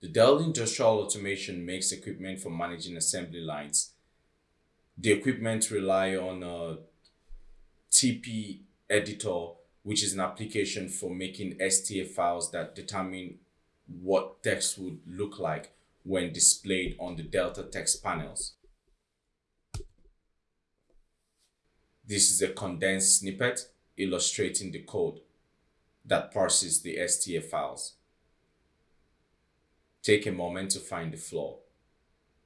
The Delta Industrial Automation makes equipment for managing assembly lines. The equipment rely on a TP editor, which is an application for making STA files that determine what text would look like when displayed on the Delta text panels. This is a condensed snippet illustrating the code that parses the STA files. Take a moment to find the flaw.